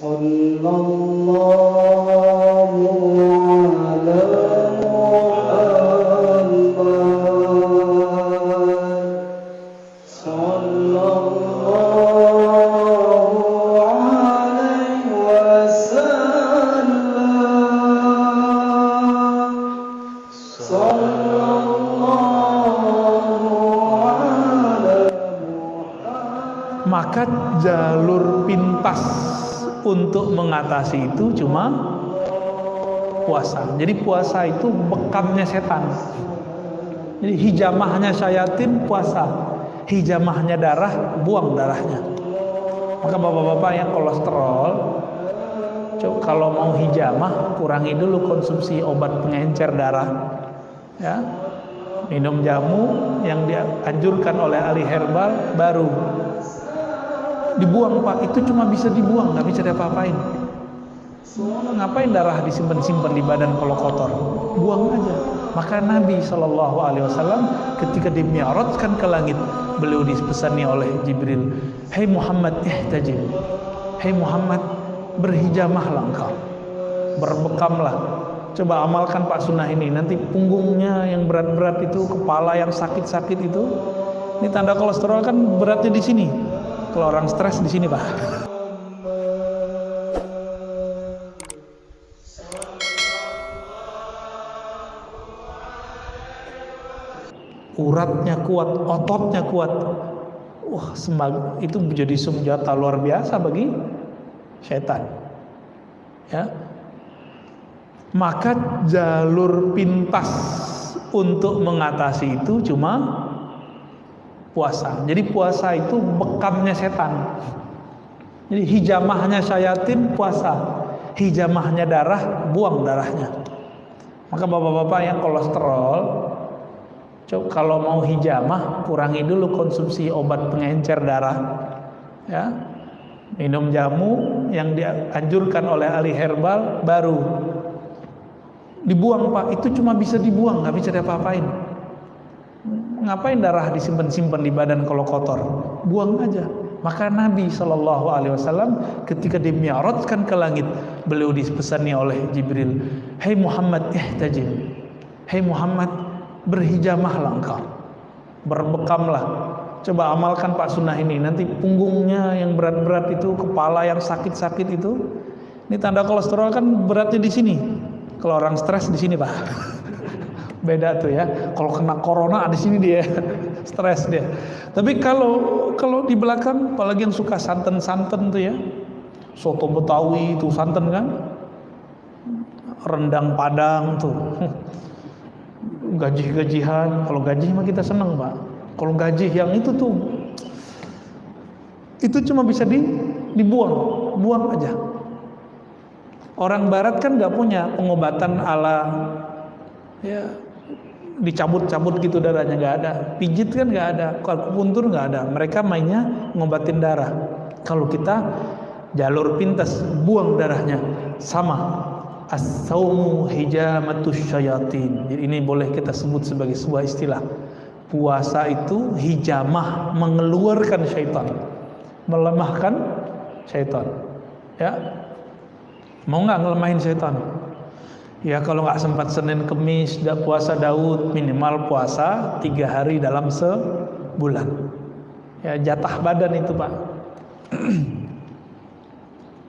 صلى الله على محمد صلى الله عليه وسلم صلى الله على محمد maka jalur pintas untuk mengatasi itu cuma puasa. Jadi puasa itu bekamnya setan. Jadi hijamahnya syayatin puasa, hijamahnya darah buang darahnya. Maka bapak-bapak yang kolesterol, kalau mau hijamah kurangi dulu konsumsi obat pengencer darah. Ya, minum jamu yang dianjurkan oleh ahli herbal baru dibuang pak. Itu cuma bisa dibuang nggak bisa diapa-apain. Ngapain darah disimpan-simpan di badan kalau kotor? Buang aja. Maka Nabi Shallallahu Alaihi Wasallam ketika dimiarotkan ke langit beliau dipesani oleh Jibril Hei Muhammad ihtajim Hei Muhammad berhijamahlah engkau. Berbekamlah. Coba amalkan Pak Sunnah ini. Nanti punggungnya yang berat-berat itu kepala yang sakit-sakit itu ini tanda kolesterol kan beratnya di sini kalau orang stres di sini, Pak. Uratnya kuat, ototnya kuat. Wah, sembag itu menjadi senjata luar biasa bagi setan. Ya. Maka jalur pintas untuk mengatasi itu cuma puasa. Jadi puasa itu bekamnya setan. Jadi hijamahnya syayatin puasa, hijamahnya darah buang darahnya. Maka bapak-bapak yang kolesterol, coba kalau mau hijamah kurangi dulu konsumsi obat pengencer darah. Ya, minum jamu yang dianjurkan oleh ahli herbal baru dibuang pak itu cuma bisa dibuang nggak bisa diapa-apain ngapain darah disimpan-simpan di badan kalau kotor? Buang aja. Maka Nabi Shallallahu Alaihi Wasallam ketika dimiarotkan ke langit beliau dipesani oleh Jibril Hei Muhammad ihtajim. Hei Muhammad berhijamahlah engkau. Berbekamlah. Coba amalkan Pak Sunnah ini. Nanti punggungnya yang berat-berat itu kepala yang sakit-sakit itu ini tanda kolesterol kan beratnya di sini. Kalau orang stres di sini Pak beda tuh ya. Kalau kena corona di sini dia stres dia. Tapi kalau kalau di belakang apalagi yang suka santen-santen tuh ya. Soto Betawi itu santen kan? Rendang Padang tuh. Gaji-gajihan, kalau gaji mah kita seneng, Pak. Kalau gaji yang itu tuh itu cuma bisa di, dibuang, buang aja. Orang barat kan nggak punya pengobatan ala ya dicabut-cabut gitu darahnya nggak ada. Pijit kan nggak ada akupuntur nggak ada. Mereka mainnya ngobatin darah. Kalau kita jalur pintas buang darahnya. Sama as-saumu hijamatus syayatin. Jadi ini boleh kita sebut sebagai sebuah istilah. Puasa itu hijamah mengeluarkan syaitan. Melemahkan syaitan. Ya. Mau nggak ngelemahin syaitan Ya kalau nggak sempat Senin Kemis tidak puasa Daud minimal puasa tiga hari dalam sebulan. Ya jatah badan itu pak.